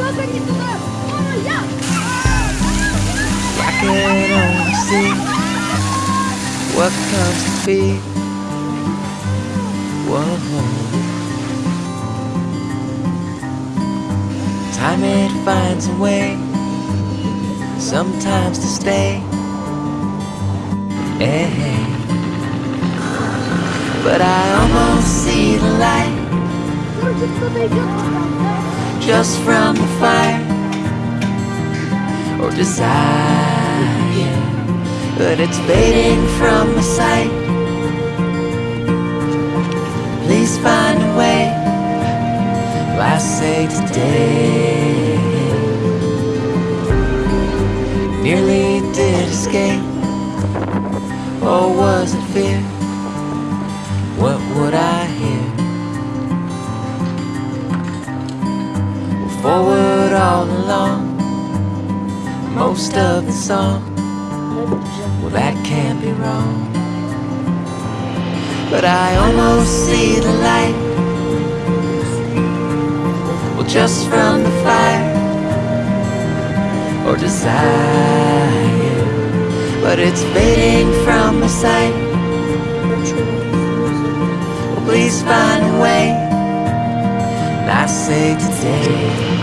I can only see what comes to be. Whoa. Time it finds a way, sometimes to stay. Hey. But I almost see the light just from the fire or desire. But it's fading from my sight. Please find a way. I say today. Nearly did escape. Or was it fear? What would I Forward all along. Most of the song Well that can't be wrong. But I almost see the light Well just from the fire Or desire. But it's fading from my sight. Please find a way. I say today